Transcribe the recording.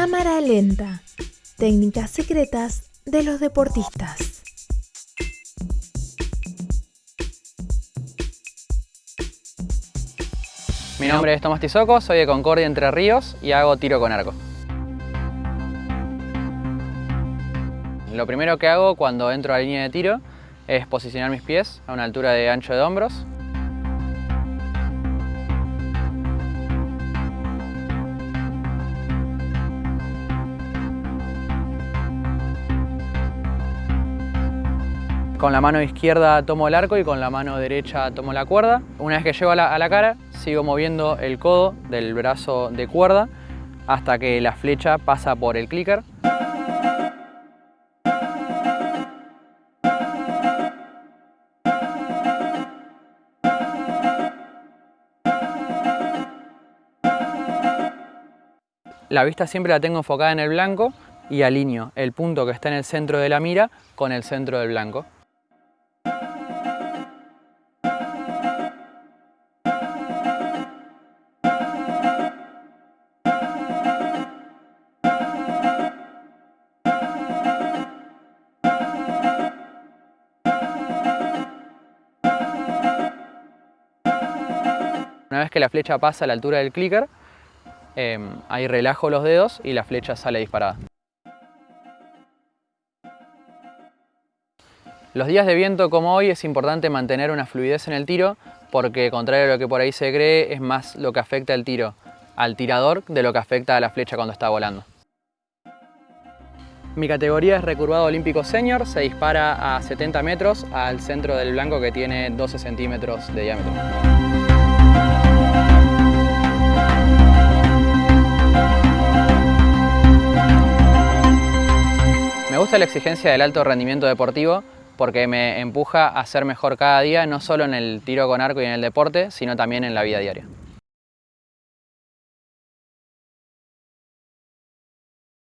Cámara lenta. Técnicas secretas de los deportistas. Mi nombre es Tomás Tizoco, soy de Concordia Entre Ríos y hago tiro con arco. Lo primero que hago cuando entro a la línea de tiro es posicionar mis pies a una altura de ancho de hombros. Con la mano izquierda tomo el arco y con la mano derecha tomo la cuerda. Una vez que llego a la, cara, sigo moviendo el codo del brazo de cuerda hasta que la flecha pasa por el clicker. La vista siempre la tengo enfocada en el blanco y alineo el punto que está en el centro de la mira con el centro del blanco. Una vez que la flecha pasa a la altura del clicker, em, ahí relajo los dedos y la flecha sale disparada. Los días de viento como hoy es importante mantener una fluidez en el tiro porque contrario a lo que por ahí se cree es más lo que afecta el tiro al tirador de lo que afecta a la flecha cuando está volando. Mi categoría es recurvado olímpico senior, se dispara a 70 metros al centro del blanco que tiene 12 centímetros de diámetro. Gusta la exigencia del alto rendimiento deportivo porque me empuja a ser mejor cada día, no solo en el tiro con arco y en el deporte, sino también en la vida diaria.